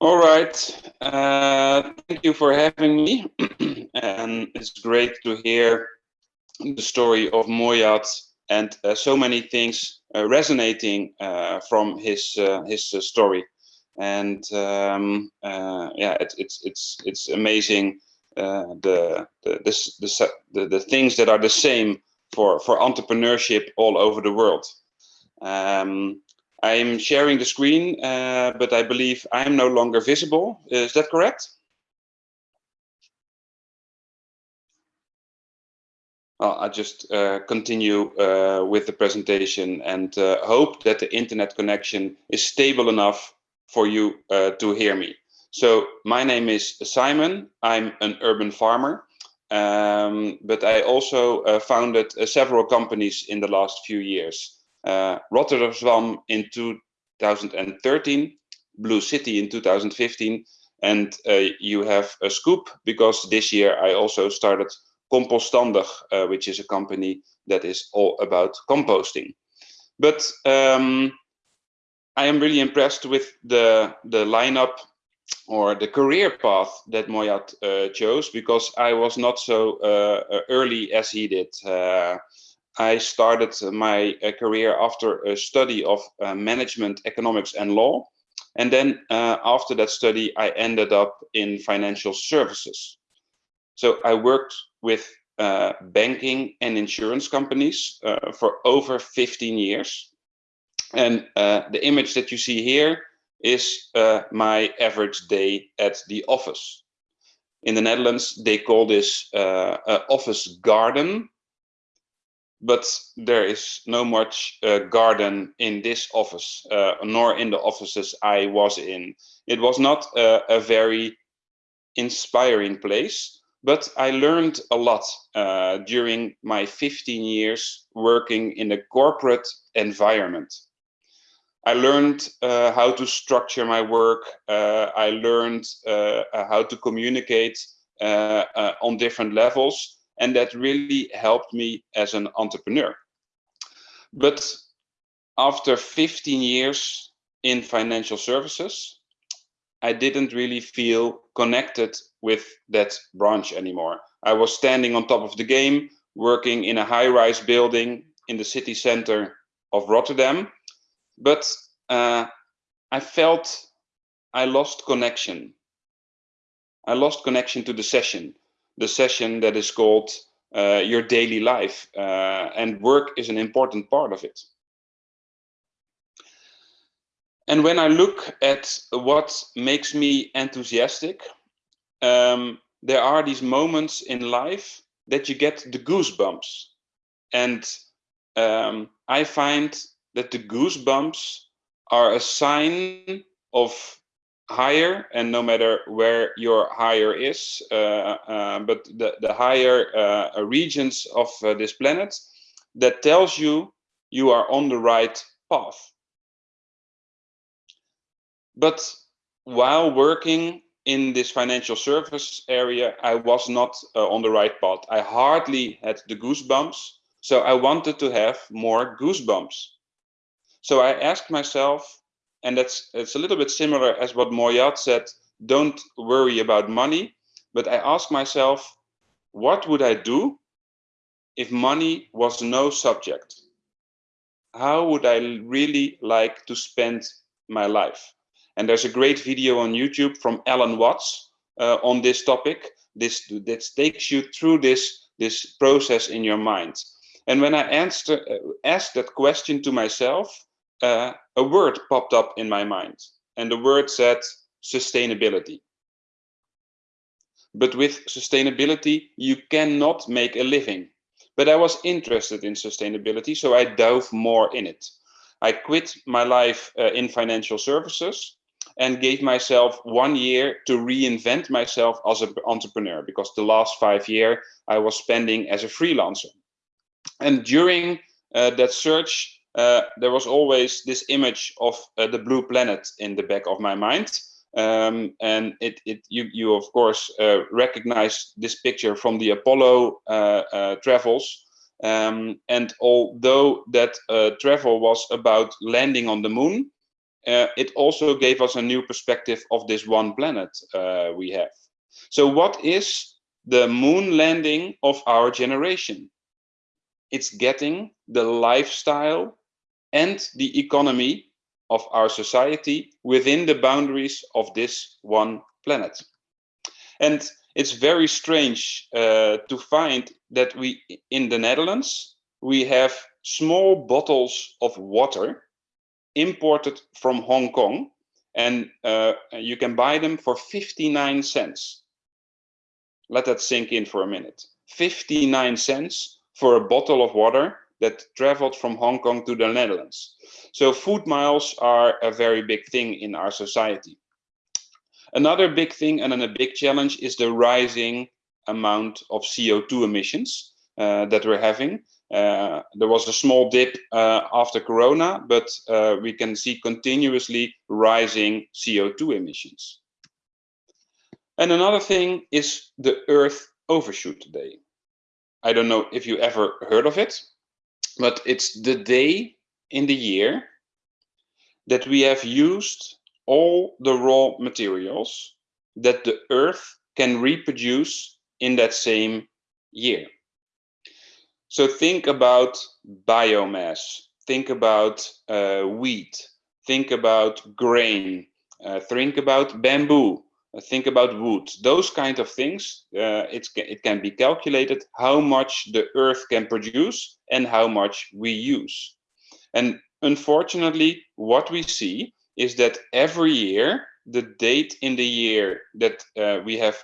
All right. Uh, thank you for having me. and it's great to hear the story of Moyat and uh, so many things uh, resonating uh, from his uh, his uh, story. And um, yeah, it, it's it's it's amazing the the, this, the the things that are the same for for entrepreneurship all over the world. Um, I'm sharing the screen, uh, but I believe I'm no longer visible. Is that correct? Well, I'll just uh, continue uh, with the presentation and uh, hope that the internet connection is stable enough for you uh, to hear me. So my name is Simon. I'm an urban farmer, um, but I also uh, founded several companies in the last few years RotterZwam in 2013, Blue City in 2015, and uh, you have a scoop because this year I also started Compostandig, uh, which is a company that is all about composting. But um, I am really impressed with the the lineup or the career path that Moyat uh, chose because I was not so uh, early as he did. Uh, I started my uh, career after a study of uh, management, economics and law. And then uh, after that study, I ended up in financial services. So I worked with uh, banking and insurance companies uh, for over 15 years. And uh, the image that you see here is my average day at the office. In the Netherlands, they call this office garden but there is no much uh, garden in this office, uh, nor in the offices I was in. It was not a, a very inspiring place, but I learned a lot uh, during my 15 years working in a corporate environment. I learned uh, how to structure my work. Uh, I learned uh, how to communicate on different levels and that really helped me as an entrepreneur. But after 15 years in financial services, I didn't really feel connected with that branch anymore. I was standing on top of the game, working in a high-rise building in the city center of Rotterdam, but uh, I felt I lost connection. I lost connection to the session the session that is called uh, your daily life uh, and work is an important part of it. And when I look at what makes me enthusiastic, um, there are these moments in life that you get the goosebumps. And um, I find that the goosebumps are a sign of higher and no matter where your higher is uh, uh, but the, the higher uh, regions of uh, this planet that tells you you are on the right path. But while working in this financial service area i was not uh, on the right path. I hardly had the goosebumps so i wanted to have more goosebumps. So i asked myself and that's it's a little bit similar as what Moyat said, don't worry about money. But I ask myself, what would I do if money was no subject? How would I really like to spend my life? And there's a great video on YouTube from Alan Watts uh, on this topic. This that takes you through this this process in your mind. And when I answer, uh, asked that question to myself, uh, a word popped up in my mind and the word said sustainability. But with sustainability, you cannot make a living. But I was interested in sustainability, so I dove more in it. I quit my life uh, in financial services and gave myself one year to reinvent myself as an entrepreneur because the last five years I was spending as a freelancer. And during uh, that search, uh, there was always this image of uh, the blue planet in the back of my mind. Um, and it, it you, you of course uh, recognize this picture from the Apollo uh, uh, travels. Um, and although that travel was about landing on the moon, it also gave us a new perspective of this one planet we have. So what is the moon landing of our generation? It's getting the lifestyle and the economy of our society within the boundaries of this one planet. And it's very strange uh, to find that we, in the Netherlands, we have small bottles of water imported from Hong Kong and uh, you can buy them for 59 cents. Let that sink in for a minute. 59 cents for a bottle of water that traveled from Hong Kong to the Netherlands. So food miles are a very big thing in our society. Another big thing and then a big challenge is the rising amount of CO2 emissions uh, that we're having. Uh, there was a small dip uh, after Corona, but uh, we can see continuously rising CO2 emissions. And another thing is the Earth Overshoot Day. I don't know if you ever heard of it, but it's the day in the year that we have used all the raw materials that the Earth can reproduce in that same year. So think about biomass, think about uh, wheat, think about grain, uh, think about bamboo, think about wood. Those kind of things, uh, it can be calculated how much the earth can produce and how much we use. And unfortunately, what we see is that every year, the date in the year that uh, we have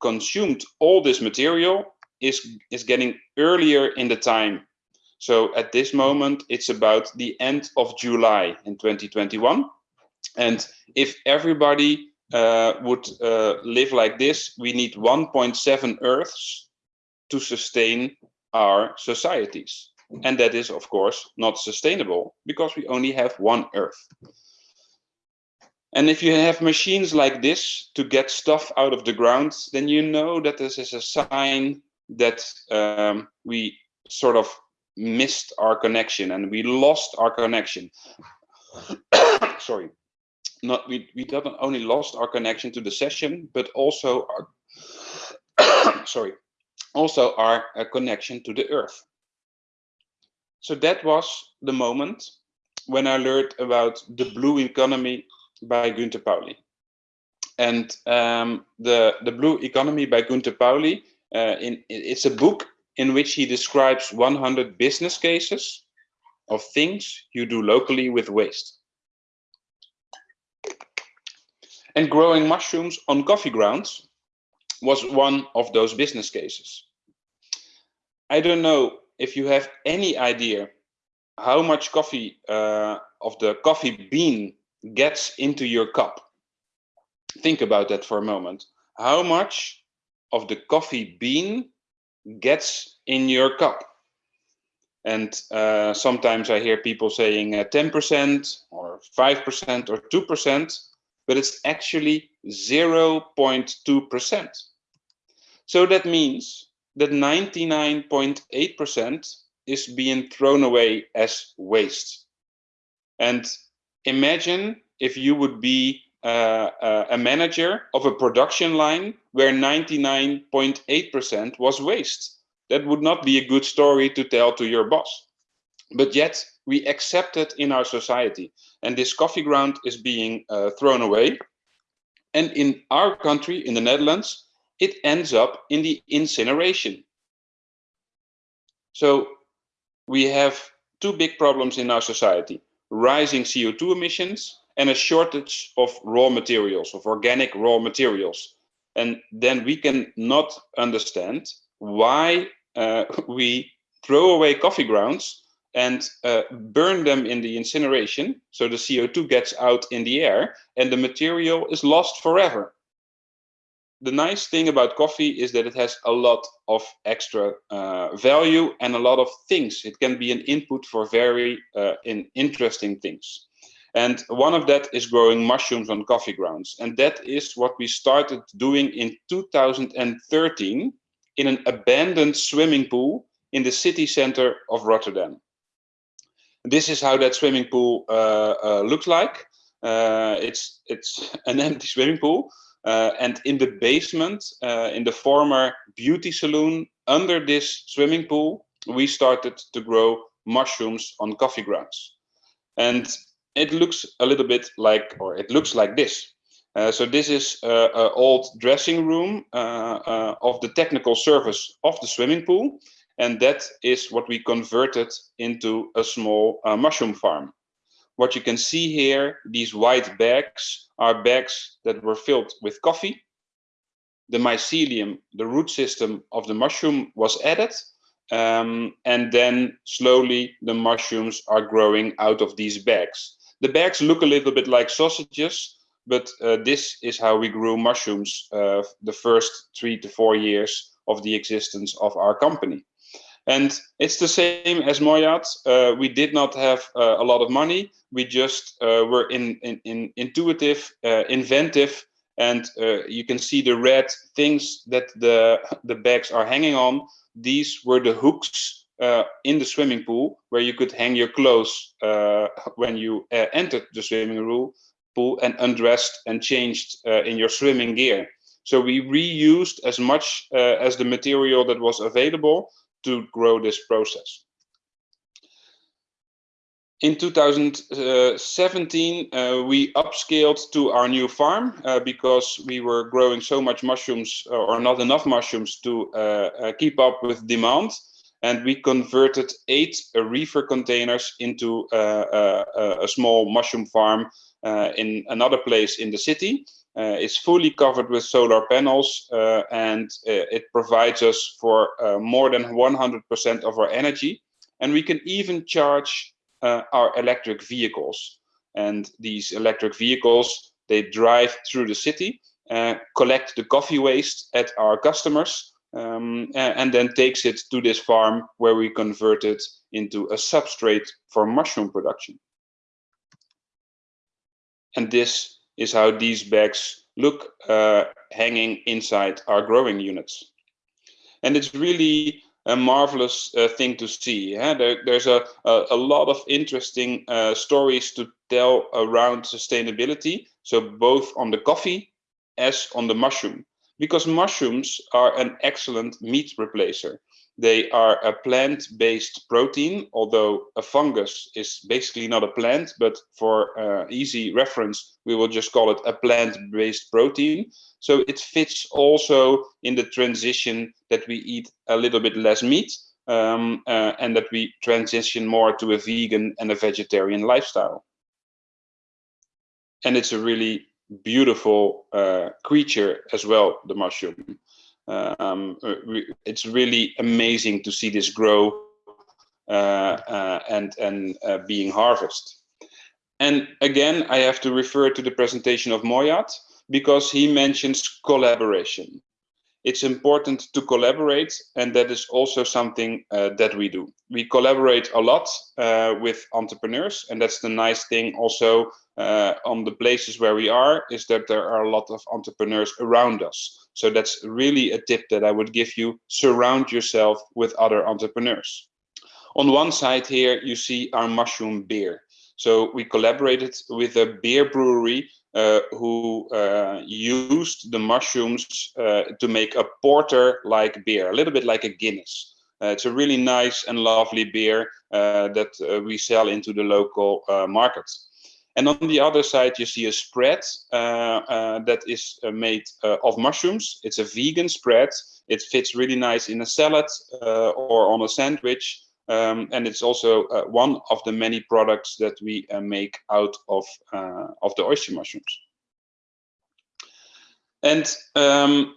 consumed all this material is is getting earlier in the time. So at this moment, it's about the end of July in 2021. And if everybody uh, would uh, live like this, we need 1.7 Earths to sustain our societies. And that is, of course, not sustainable because we only have one Earth. And if you have machines like this to get stuff out of the ground, then you know that this is a sign that um, we sort of missed our connection and we lost our connection. Sorry, not we we not only lost our connection to the session, but also our sorry, also our uh, connection to the earth. So that was the moment when I learned about the blue economy by Günter Pauli. And um, the, the blue economy by Günter Pauli uh, in, it's a book in which he describes 100 business cases of things you do locally with waste. And growing mushrooms on coffee grounds was one of those business cases. I don't know if you have any idea how much coffee uh, of the coffee bean gets into your cup. Think about that for a moment. How much of the coffee bean gets in your cup. And uh, sometimes I hear people saying 10% uh, or 5% or 2%, but it's actually 0.2%. So that means that 99.8% is being thrown away as waste. And imagine if you would be uh, uh, a manager of a production line where 99.8% was waste. That would not be a good story to tell to your boss. But yet we accept it in our society. And this coffee ground is being uh, thrown away. And in our country, in the Netherlands, it ends up in the incineration. So we have two big problems in our society, rising CO2 emissions and a shortage of raw materials, of organic raw materials. And then we can not understand why uh, we throw away coffee grounds and uh, burn them in the incineration. So the CO2 gets out in the air and the material is lost forever. The nice thing about coffee is that it has a lot of extra uh, value and a lot of things. It can be an input for very uh, in interesting things. And one of that is growing mushrooms on coffee grounds. And that is what we started doing in 2013 in an abandoned swimming pool in the city center of Rotterdam. This is how that swimming pool uh, uh, looks like. Uh, it's it's an empty swimming pool, and in the basement, in the former beauty saloon, under this swimming pool, we started to grow mushrooms on coffee grounds, and it looks a little bit like, or it looks like this. Uh, so this is uh, an old dressing room uh, of the technical service of the swimming pool. And that is what we converted into a small uh, mushroom farm. What you can see here, these white bags are bags that were filled with coffee. The mycelium, the root system of the mushroom was added. Um, and then slowly the mushrooms are growing out of these bags. The bags look a little bit like sausages, but uh, this is how we grew mushrooms uh, the first three to four years of the existence of our company. And it's the same as Moyat. Uh, we did not have uh, a lot of money. We just uh, were in, in, in intuitive, uh, inventive, and you can see the red things that the, the bags are hanging on. These were the hooks in the swimming pool where you could hang your clothes when you entered the swimming pool and undressed and changed uh, in your swimming gear. So we reused as much uh, as the material that was available to grow this process. In 2017, uh, we upscaled to our new farm uh, because we were growing so much mushrooms uh, or not enough mushrooms to uh, uh, keep up with demand. And we converted eight reefer containers into a small mushroom farm uh, in another place in the city. Uh, it's fully covered with solar panels uh, and it provides us for more than 100% of our energy. And we can even charge our electric vehicles. And these electric vehicles, they drive through the city, collect the coffee waste at our customers, um, and then takes it to this farm where we convert it into a substrate for mushroom production. And this is how these bags look uh, hanging inside our growing units. And it's really a marvelous uh, thing to see. There, there's a, a, a, lot of interesting uh, stories to tell around sustainability. So both on the coffee as on the mushroom, because mushrooms are an excellent meat replacer. They are a plant-based protein, although a fungus is basically not a plant, but for uh, easy reference, we will just call it a plant-based protein. So it fits also in the transition that we eat a little bit less meat um, uh, and that we transition more to a vegan and a vegetarian lifestyle. And it's a really beautiful uh, creature as well, the mushroom um, uh, it's really amazing to see this grow uh, uh, and and being harvested. And again, I have to refer to the presentation of Moyat because he mentions collaboration. It's important to collaborate, and that is also something uh, that we do. We collaborate a lot uh, with entrepreneurs, and that's the nice thing also on the places where we are, is that there are a lot of entrepreneurs around us. So that's really a tip that I would give you. Surround yourself with other entrepreneurs. On one side here, you see our mushroom beer. So we collaborated with a beer brewery uh, who uh, used the mushrooms uh, to make a porter-like beer, a little bit like a Guinness. Uh, it's a really nice and lovely beer uh, that uh, we sell into the local market. And on the other side, you see a spread uh, uh, that is uh, made uh, of mushrooms. It's a vegan spread. It fits really nice in a salad uh, or on a sandwich. Um, and it's also uh, one of the many products that we make out of, of the oyster mushrooms. And um,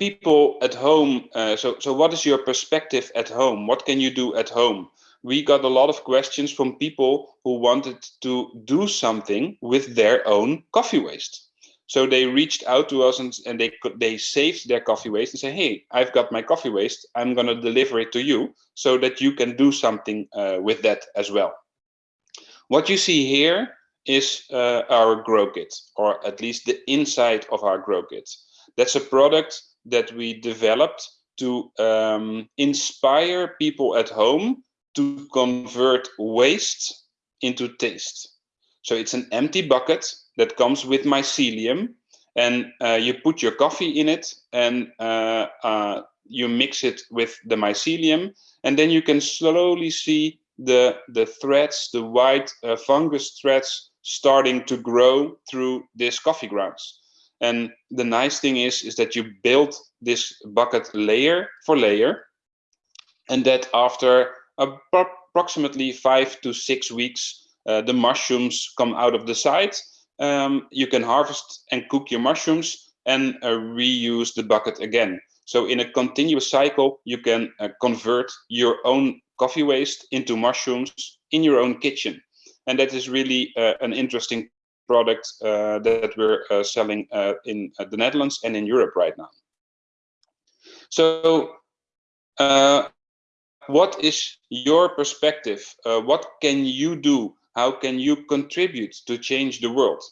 people at home, so, so what is your perspective at home? What can you do at home? We got a lot of questions from people who wanted to do something with their own coffee waste. So they reached out to us and, and they they saved their coffee waste and say, hey, I've got my coffee waste. I'm going to deliver it to you so that you can do something uh, with that as well. What you see here is uh, our grow kit, or at least the inside of our grow kit. That's a product that we developed to um, inspire people at home to convert waste into taste. So it's an empty bucket that comes with mycelium and uh, you put your coffee in it and uh, uh, you mix it with the mycelium and then you can slowly see the the threads the white uh, fungus threads starting to grow through this coffee grounds and the nice thing is is that you build this bucket layer for layer and that after approximately five to six weeks uh, the mushrooms come out of the site. um, you can harvest and cook your mushrooms and uh, reuse the bucket again. So in a continuous cycle, you can uh, convert your own coffee waste into mushrooms in your own kitchen. And that is really an interesting product uh, that we're uh, selling uh, in the Netherlands and in Europe right now. So what is your perspective? what can you do how can you contribute to change the world?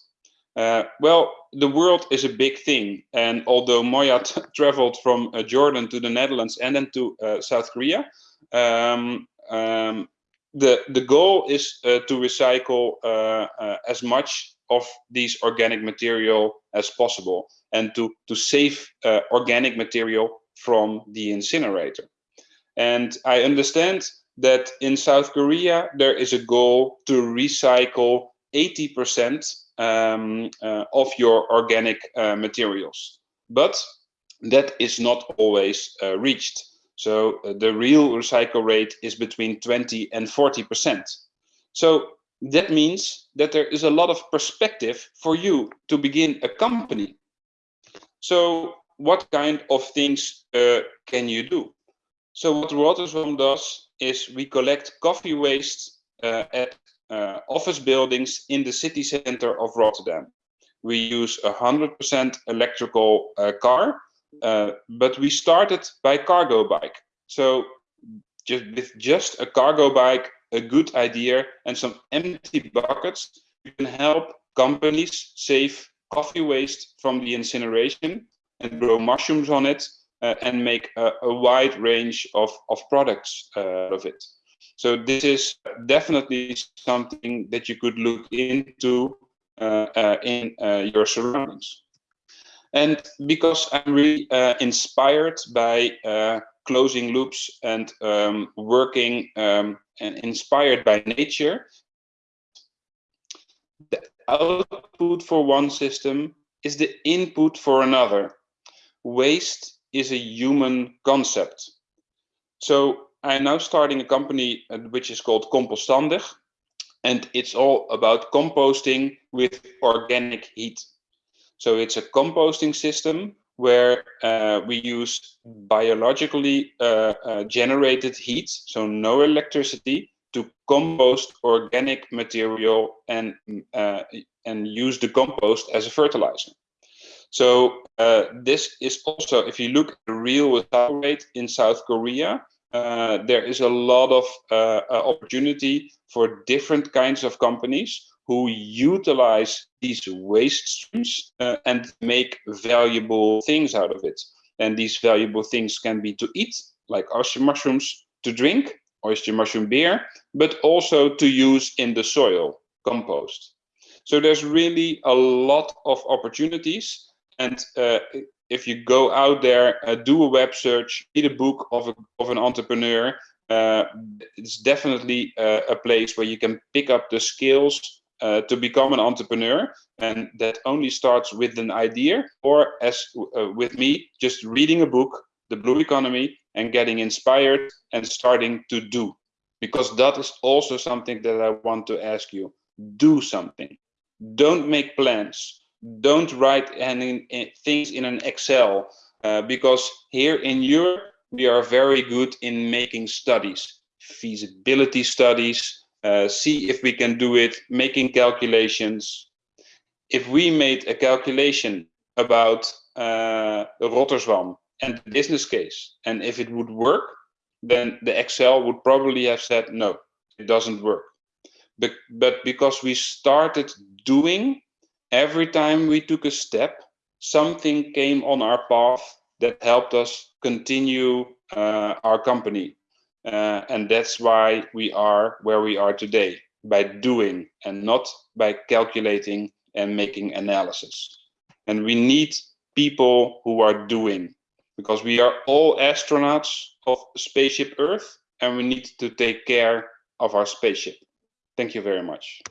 Uh, well, the world is a big thing. And although Moya traveled from uh, Jordan to the Netherlands and then to uh, South Korea, um, um, the, the goal is uh, to recycle uh, uh, as much of these organic material as possible and to, to save organic material from the incinerator. And I understand that in South Korea, there is a goal to recycle 80% um, uh, of your organic uh, materials. But that is not always uh, reached. So uh, the real recycle rate is between 20 and 40%. So that means that there is a lot of perspective for you to begin a company. So what kind of things uh, can you do? So what RotterZwam does is we collect coffee waste uh, at uh, office buildings in the city center of Rotterdam. We use a 100% electrical uh, car, uh, but we started by cargo bike. So just with just a cargo bike, a good idea, and some empty buckets, you can help companies save coffee waste from the incineration and grow mushrooms on it uh, and make a, a, wide range of, of products uh, of it. So this is definitely something that you could look into uh, uh in your surroundings. And because I'm really inspired by closing loops and um, working um, and inspired by nature, the output for one system is the input for another. Waste is a human concept. So I'm now starting a company uh, which is called Compostandig, and it's all about composting with organic heat. So it's a composting system where uh, we use biologically uh, uh, generated heat, so no electricity, to compost organic material and uh, and use the compost as a fertilizer. So uh, this is also, if you look at the real recycle rate in South Korea, uh, there is a lot of uh, uh, opportunity for different kinds of companies who utilize these waste streams uh, and make valuable things out of it. And these valuable things can be to eat, like oyster mushrooms, to drink, oyster mushroom beer, but also to use in the soil, compost. So there's really a lot of opportunities and uh, if you go out there, uh, do a web search, read a book of, a, of an entrepreneur, uh, it's definitely uh, a place where you can pick up the skills uh, to become an entrepreneur. And that only starts with an idea or as uh, with me, just reading a book, The Blue Economy, and getting inspired and starting to do. Because that is also something that I want to ask you. Do something. Don't make plans don't write any things in an Excel uh, because here in Europe we are very good in making studies, feasibility studies, uh, see if we can do it, making calculations. If we made a calculation about uh, RotterZwam and the business case, and if it would work, then the Excel would probably have said, no, it doesn't work. But, but because we started doing every time we took a step, something came on our path that helped us continue uh, our company. Uh, and that's why we are where we are today. by doing and not by calculating and making analysis. And we need people who are doing because we are all astronauts of spaceship Earth and we need to take care of our spaceship. Thank you very much.